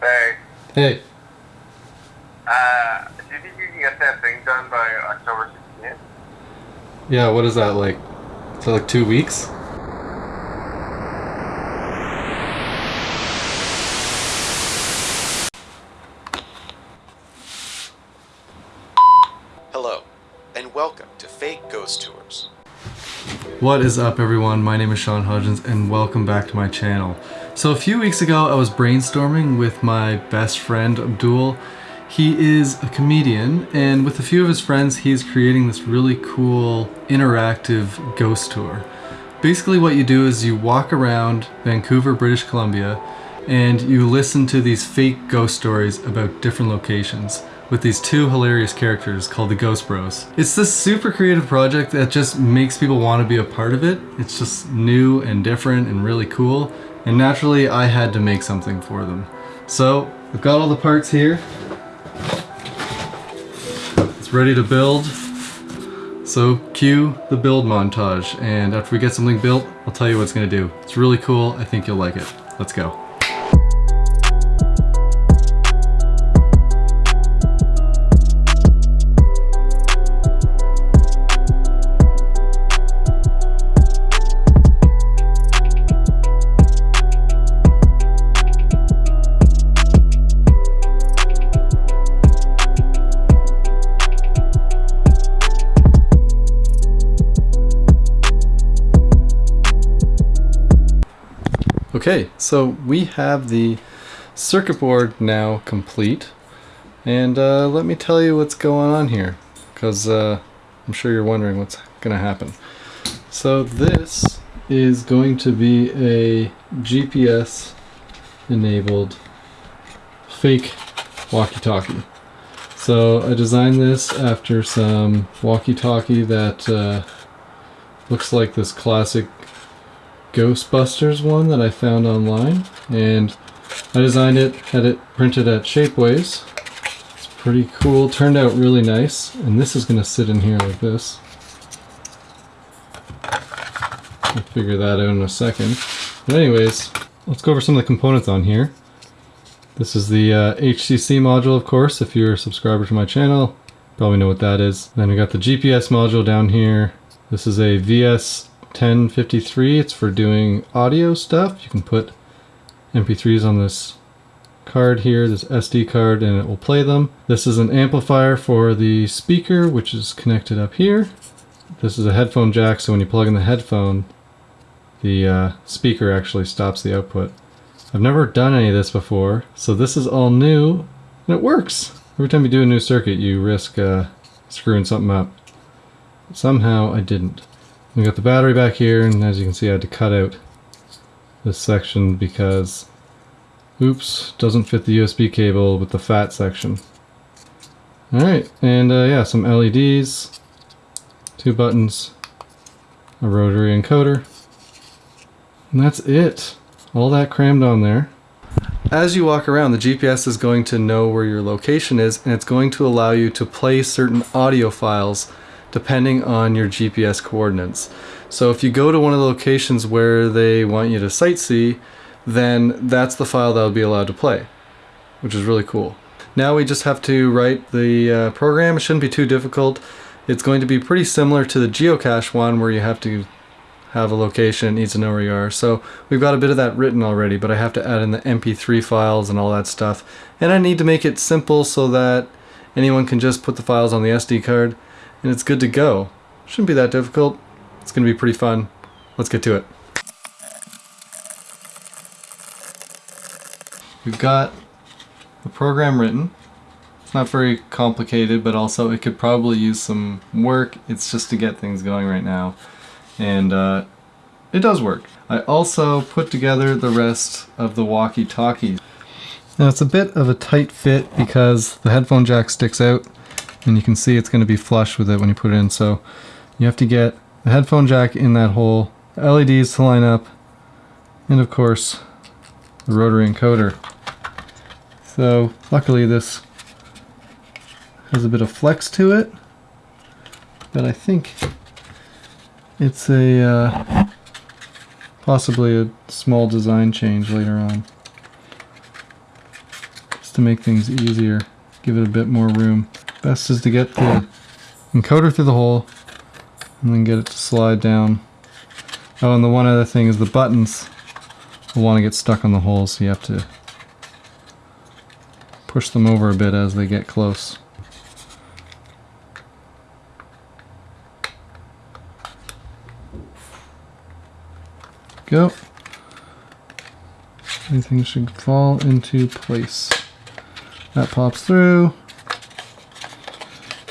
Hey, Hey, uh, do you think you can get that thing done by October 16th? yeah, what is that like? So like two weeks? Hello, and welcome to Fake Ghost Tours. What is up everyone? My name is Sean Hodgins and welcome back to my channel. So a few weeks ago I was brainstorming with my best friend Abdul. He is a comedian and with a few of his friends he's creating this really cool interactive ghost tour. Basically what you do is you walk around Vancouver, British Columbia and you listen to these fake ghost stories about different locations with these two hilarious characters called the Ghost Bros. It's this super creative project that just makes people want to be a part of it. It's just new and different and really cool. And naturally, I had to make something for them. So, I've got all the parts here. It's ready to build. So, cue the build montage. And after we get something built, I'll tell you what it's gonna do. It's really cool. I think you'll like it. Let's go. Okay, so we have the circuit board now complete. And uh, let me tell you what's going on here, because uh, I'm sure you're wondering what's going to happen. So this is going to be a GPS enabled fake walkie-talkie. So I designed this after some walkie-talkie that uh, looks like this classic Ghostbusters one that I found online and I designed it, had it printed at Shapeways. It's pretty cool, turned out really nice and this is going to sit in here like this. I'll figure that out in a second. But anyways, let's go over some of the components on here. This is the uh, HCC module of course, if you're a subscriber to my channel, probably know what that is. Then we got the GPS module down here. This is a VS 1053. It's for doing audio stuff. You can put MP3s on this card here, this SD card, and it will play them. This is an amplifier for the speaker, which is connected up here. This is a headphone jack, so when you plug in the headphone, the uh, speaker actually stops the output. I've never done any of this before, so this is all new, and it works. Every time you do a new circuit, you risk uh, screwing something up. Somehow I didn't. We got the battery back here, and as you can see I had to cut out this section because, oops, doesn't fit the USB cable with the fat section. Alright, and uh, yeah, some LEDs, two buttons, a rotary encoder, and that's it. All that crammed on there. As you walk around, the GPS is going to know where your location is, and it's going to allow you to play certain audio files depending on your GPS coordinates. So if you go to one of the locations where they want you to sightsee, then that's the file that will be allowed to play, which is really cool. Now we just have to write the uh, program. It shouldn't be too difficult. It's going to be pretty similar to the geocache one where you have to have a location, it needs to know where you are. So we've got a bit of that written already, but I have to add in the MP3 files and all that stuff. And I need to make it simple so that anyone can just put the files on the SD card and it's good to go. Shouldn't be that difficult. It's going to be pretty fun. Let's get to it. We've got the program written. It's not very complicated, but also it could probably use some work. It's just to get things going right now. And uh, it does work. I also put together the rest of the walkie-talkies. Now it's a bit of a tight fit because the headphone jack sticks out and you can see it's going to be flush with it when you put it in so you have to get the headphone jack in that hole LEDs to line up and of course the rotary encoder so luckily this has a bit of flex to it but I think It's a uh, possibly a small design change later on. Just to make things easier, give it a bit more room. Best is to get the encoder through the hole and then get it to slide down. Oh, and the one other thing is the buttons will want to get stuck on the hole, so you have to push them over a bit as they get close. Go. Everything should fall into place. That pops through.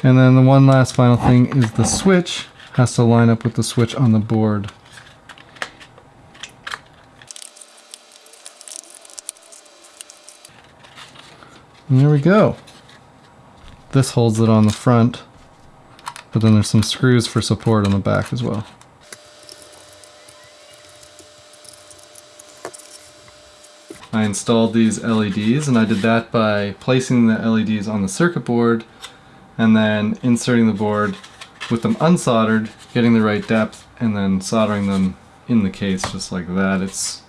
And then the one last final thing is the switch has to line up with the switch on the board. And there we go. This holds it on the front, but then there's some screws for support on the back as well. I installed these LEDs and I did that by placing the LEDs on the circuit board and then inserting the board with them unsoldered, getting the right depth, and then soldering them in the case just like that. It's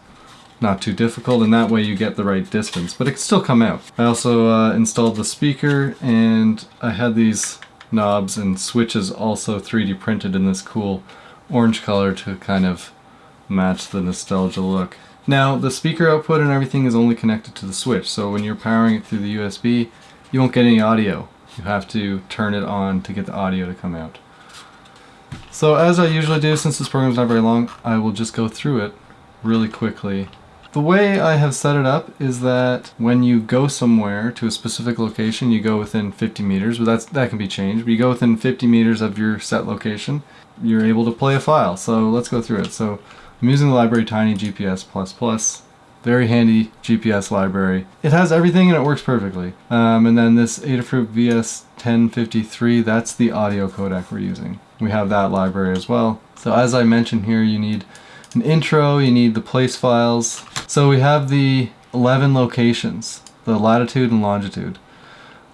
not too difficult and that way you get the right distance, but it can still come out. I also uh, installed the speaker and I had these knobs and switches also 3D printed in this cool orange color to kind of match the nostalgia look. Now the speaker output and everything is only connected to the switch so when you're powering it through the USB you won't get any audio. You have to turn it on to get the audio to come out. So as I usually do since this program is not very long I will just go through it really quickly the way I have set it up is that when you go somewhere to a specific location, you go within 50 meters, but that's, that can be changed. But you go within 50 meters of your set location, you're able to play a file. So let's go through it. So I'm using the library Tiny GPS++. Very handy GPS library. It has everything and it works perfectly. Um, and then this Adafruit VS1053, that's the audio codec we're using. We have that library as well. So as I mentioned here, you need an intro, you need the place files. So we have the 11 locations, the latitude and longitude.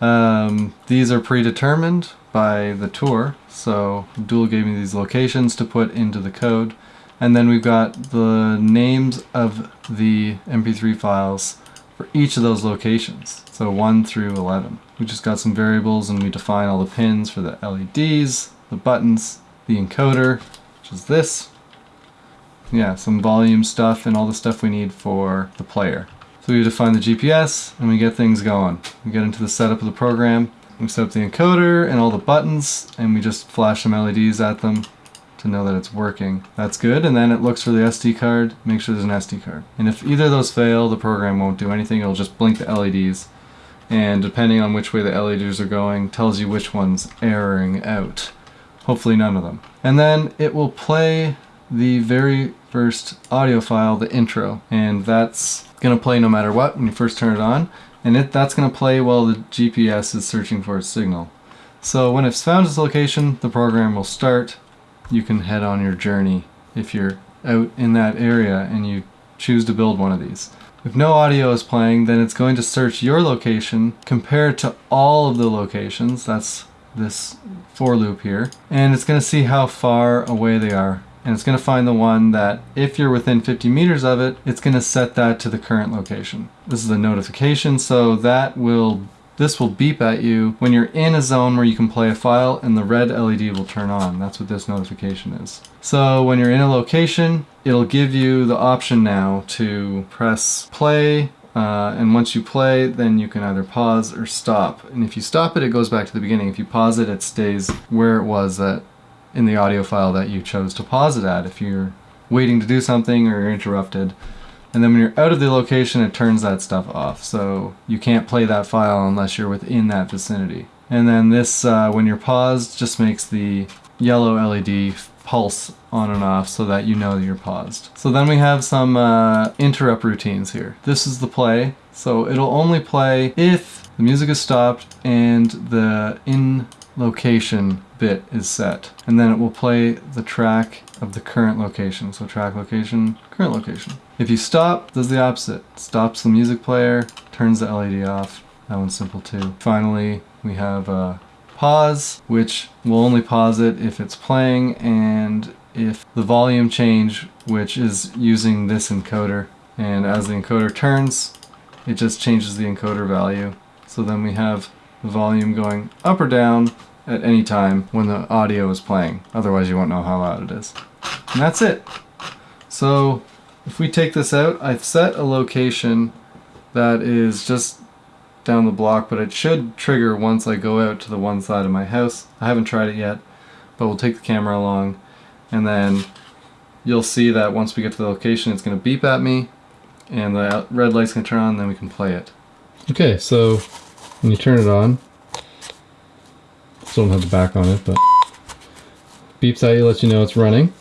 Um, these are predetermined by the tour, so Abdul gave me these locations to put into the code. And then we've got the names of the MP3 files for each of those locations, so 1 through 11. We just got some variables and we define all the pins for the LEDs, the buttons, the encoder, which is this, yeah, some volume stuff and all the stuff we need for the player. So we define the GPS and we get things going. We get into the setup of the program, we set up the encoder and all the buttons and we just flash some LEDs at them to know that it's working. That's good and then it looks for the SD card, make sure there's an SD card. And if either of those fail, the program won't do anything, it'll just blink the LEDs and depending on which way the LEDs are going, tells you which one's erroring out. Hopefully none of them. And then it will play the very first audio file, the intro, and that's gonna play no matter what when you first turn it on, and it that's gonna play while the GPS is searching for a signal. So when it's found its location, the program will start. You can head on your journey if you're out in that area and you choose to build one of these. If no audio is playing, then it's going to search your location compared to all of the locations, that's this for loop here, and it's going to see how far away they are and it's going to find the one that if you're within 50 meters of it, it's going to set that to the current location. This is a notification, so that will this will beep at you when you're in a zone where you can play a file and the red LED will turn on. That's what this notification is. So when you're in a location, it'll give you the option now to press play uh, and once you play, then you can either pause or stop. And if you stop it, it goes back to the beginning. If you pause it, it stays where it was at in the audio file that you chose to pause it at if you're waiting to do something or you're interrupted. And then when you're out of the location, it turns that stuff off. So you can't play that file unless you're within that vicinity. And then this, uh, when you're paused, just makes the yellow LED pulse on and off so that you know you're paused. So then we have some uh, interrupt routines here. This is the play. So it'll only play if the music is stopped and the in location bit is set. And then it will play the track of the current location. So track location, current location. If you stop, does the opposite. Stops the music player, turns the LED off. That one's simple too. Finally, we have a pause, which will only pause it if it's playing and if the volume change, which is using this encoder, and as the encoder turns, it just changes the encoder value. So then we have the volume going up or down at any time when the audio is playing. Otherwise you won't know how loud it is. And that's it. So if we take this out, I've set a location that is just down the block, but it should trigger once I go out to the one side of my house. I haven't tried it yet, but we'll take the camera along and then you'll see that once we get to the location it's going to beep at me and the red light's going to turn on and then we can play it. Okay, so when you turn it on, still don't have the back on it, but beeps at you, lets you know it's running.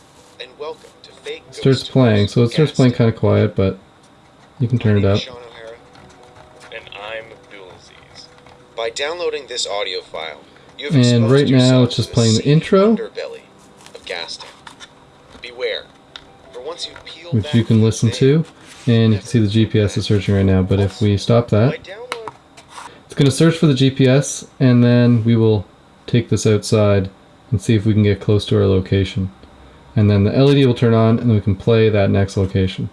And welcome to Fake Ghost Starts playing, so it starts playing kind of quiet, but you can turn it up. And I'm Abdulaziz. By downloading this audio file, you have And right now it's just playing the intro. of Gaston. Beware, for once you peel which you can listen to, and you can see the GPS is searching right now, but if we stop that, it's going to search for the GPS, and then we will take this outside and see if we can get close to our location. And then the LED will turn on, and we can play that next location.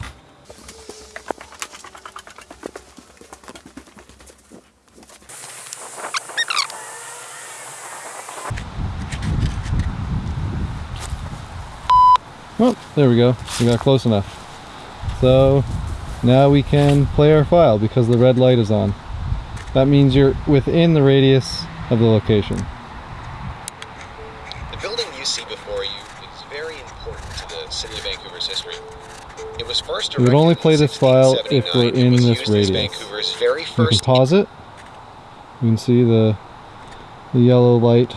Well, there we go. We got close enough. So now we can play our file because the red light is on. That means you're within the radius of the location. Is very important to the city of Vancouver's history. It was first We would only play this file if we're in this radius. Very We can pause it. You can see the the yellow light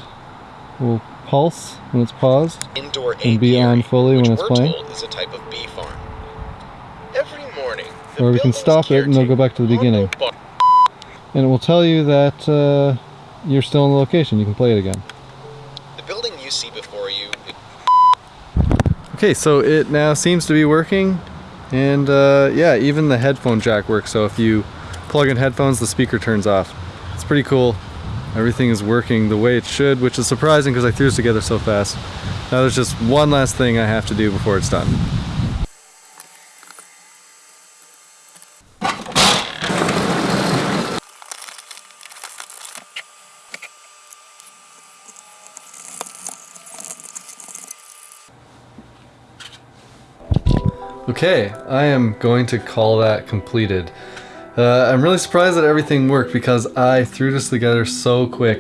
will pulse when it's paused. indoor and be on fully when it's playing. told is a type of bee farm. Every morning, Or we can stop it and they'll go back to the beginning. And it will tell you that uh, you're still in the location. You can play it again. The building you see before you Okay, so it now seems to be working, and uh, yeah, even the headphone jack works. So if you plug in headphones, the speaker turns off. It's pretty cool. Everything is working the way it should, which is surprising because I threw this together so fast. Now there's just one last thing I have to do before it's done. Okay, I am going to call that completed. Uh, I'm really surprised that everything worked because I threw this together so quick.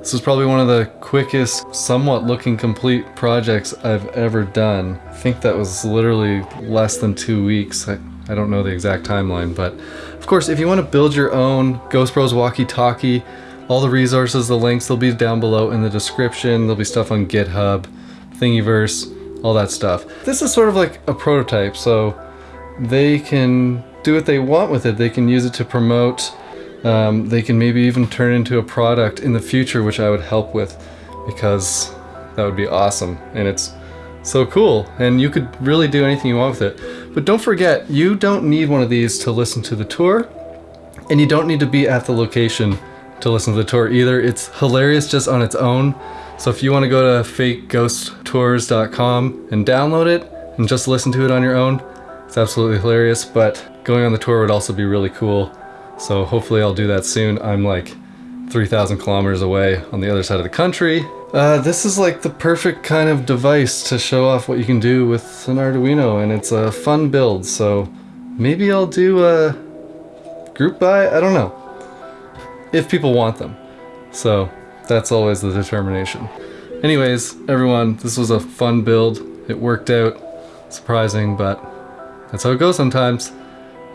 This was probably one of the quickest, somewhat looking complete projects I've ever done. I think that was literally less than two weeks. I, I don't know the exact timeline, but of course, if you want to build your own Ghost Bros walkie-talkie, all the resources, the links, they'll be down below in the description. There'll be stuff on GitHub, Thingiverse, all that stuff. This is sort of like a prototype, so they can do what they want with it. They can use it to promote. Um, they can maybe even turn into a product in the future, which I would help with because that would be awesome. And it's so cool. And you could really do anything you want with it. But don't forget, you don't need one of these to listen to the tour. And you don't need to be at the location to listen to the tour either. It's hilarious just on its own. So if you want to go to fakeghosttours.com and download it and just listen to it on your own, it's absolutely hilarious. But going on the tour would also be really cool. So hopefully I'll do that soon. I'm like 3,000 kilometers away on the other side of the country. Uh, this is like the perfect kind of device to show off what you can do with an Arduino and it's a fun build. So maybe I'll do a group buy? I don't know. If people want them. So that's always the determination. Anyways, everyone, this was a fun build. It worked out. Surprising, but that's how it goes sometimes.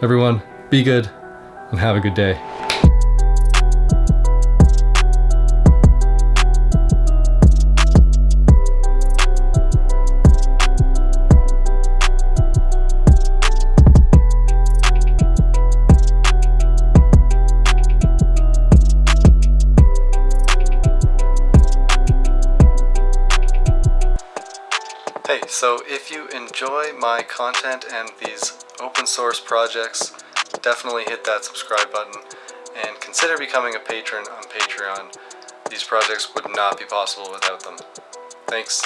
Everyone, be good and have a good day. If you enjoy my content and these open source projects, definitely hit that subscribe button and consider becoming a patron on Patreon. These projects would not be possible without them. Thanks.